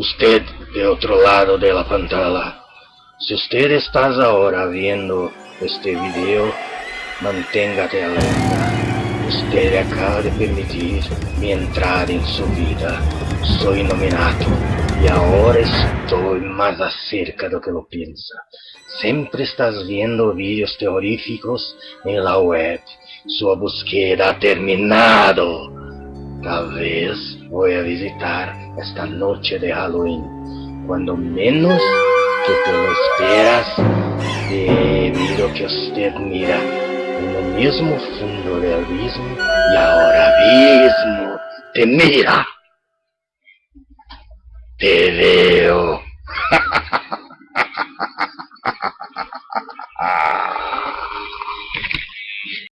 Usted de otro lado de la pantalla. Si usted estás ahora viendo este video, manténgate alerta. Usted acaba de permitir mi entrada en su vida. Soy nominado y ahora estoy más acerca de lo que lo piensa. Siempre estás viendo vídeos terroríficos en la web. Su búsqueda ha terminado. Tal vez voy a visitar esta noche de Halloween. Cuando menos que te lo esperas, debido que usted mira en el mismo fondo del abismo y ahora mismo te mira. Te veo.